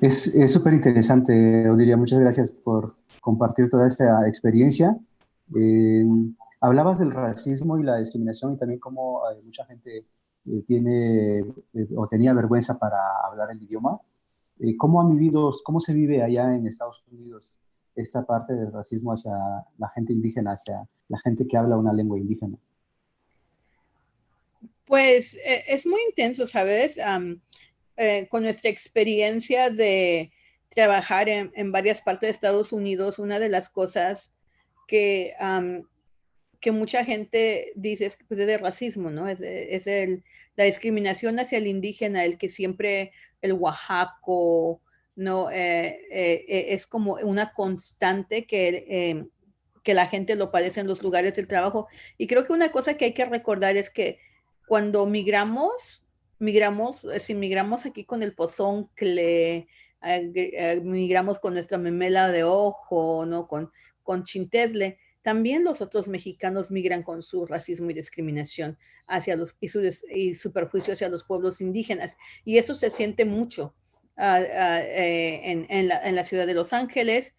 Es súper interesante, Odilia. Muchas gracias por compartir toda esta experiencia. Eh, hablabas del racismo y la discriminación y también cómo eh, mucha gente eh, tiene o tenía vergüenza para hablar el idioma. ¿Cómo han vivido, cómo se vive allá en Estados Unidos esta parte del racismo hacia la gente indígena, hacia la gente que habla una lengua indígena? Pues es muy intenso, ¿sabes? Eh, con nuestra experiencia de trabajar en, varias partes de Estados Unidos, una de las cosas que, que mucha gente dice es, pues, de racismo, ¿no? Es, es el, la discriminación hacia el indígena, el que siempre el oaxaco, ¿no? Eh, eh, es como una constante que, que la gente lo padece en los lugares del trabajo. Y creo que una cosa que hay que recordar es que cuando migramos, migramos, eh, si migramos aquí con el pozón, que eh, eh, migramos con nuestra memela de ojo, ¿no? Con, con chintesle, también los otros mexicanos migran con su racismo y discriminación hacia los, y, su, y perjuicio hacia los pueblos indígenas. Y eso se siente mucho ah, ah, en, en, la, ciudad de Los Ángeles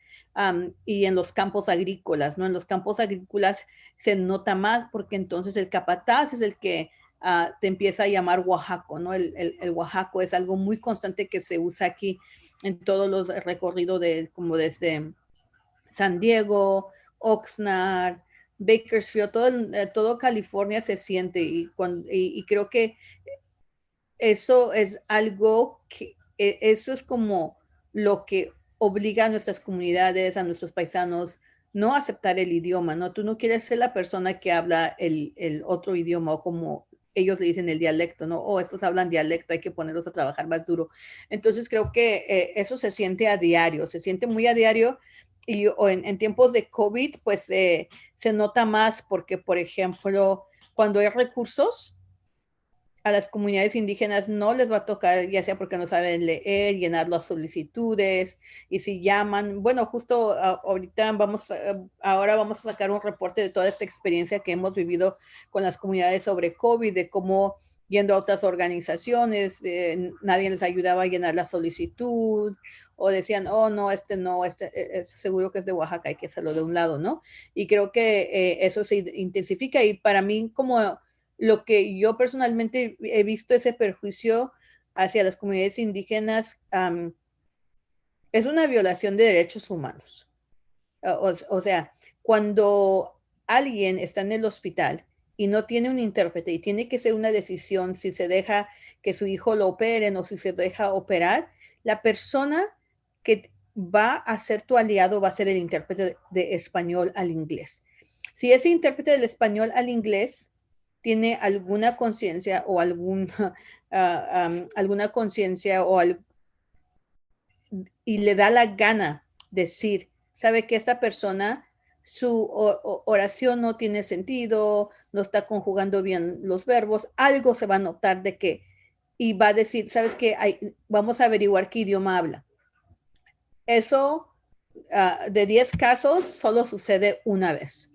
y en los campos agrícolas, ¿no? En los campos agrícolas se nota más porque entonces el capataz es el que Ah, te empieza a llamar Oaxaco, ¿no? El, el, Oaxaco es algo muy constante que se usa aquí en todos los recorridos de, como desde San Diego, Oxnard, Bakersfield, todo, eh, todo California se siente y, cuando, y, creo que eso es algo que, e, eso es como lo que obliga a nuestras comunidades, a nuestros paisanos, no aceptar el idioma, ¿no? Tú no quieres ser la persona que habla el, el otro idioma o como ellos le dicen el dialecto, ¿no? O oh, estos hablan dialecto, hay que ponerlos a trabajar más duro. Entonces creo que eh, eso se siente a diario, se siente muy a diario y o en, tiempos de COVID, pues eh, se nota más porque, por ejemplo, cuando hay recursos, a las comunidades indígenas no les va a tocar, ya sea porque no saben leer, llenar las solicitudes, y si llaman, bueno, justo ahorita vamos, ahora vamos a sacar un reporte de toda esta experiencia que hemos vivido con las comunidades sobre COVID, de cómo yendo a otras organizaciones, eh, nadie les ayudaba a llenar la solicitud, o decían, oh, no, este no, este e, seguro que es de Oaxaca, hay que hacerlo de un lado, ¿no? Y creo que eh, eso se intensifica y para mí como lo que yo personalmente he visto ese perjuicio hacia las comunidades indígenas es una violación de derechos humanos. O, sea, cuando alguien está en el hospital y no tiene un intérprete y tiene que ser una decisión si se deja que su hijo lo operen o si se deja operar, la persona que va a ser tu aliado va a ser el intérprete de español al inglés. Si ese intérprete del español al inglés tiene alguna conciencia o alguna, ah, alguna conciencia o y le da la gana decir, sabe que esta persona, su oración no tiene sentido, no está conjugando bien los verbos, algo se va a notar de que, y va a decir, sabes que vamos a averiguar qué idioma habla. Eso ah, de 10 casos solo sucede una vez.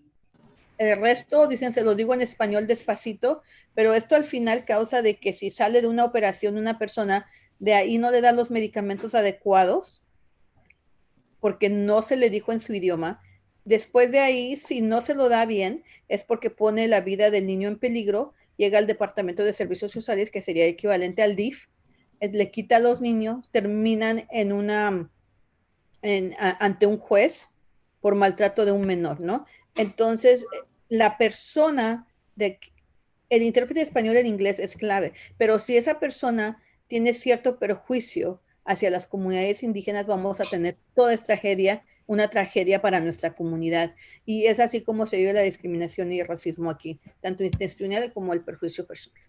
El resto, dicen, se lo digo en español despacito, pero esto al final causa de que si sale de una operación una persona, de ahí no le da los medicamentos adecuados, porque no se le dijo en su idioma. Después de ahí, si no se lo da bien, es porque pone la vida del niño en peligro, llega al Departamento de Servicios Sociales, que sería equivalente al DIF, le quita a los niños, terminan en una, ante un juez por maltrato de un menor, ¿no? Entonces, la persona de el intérprete español en inglés es clave, pero si esa persona tiene cierto perjuicio hacia las comunidades indígenas, vamos a tener toda esta tragedia, una tragedia para nuestra comunidad. Y es así como se vive la discriminación y el racismo aquí, tanto intencional como el perjuicio personal.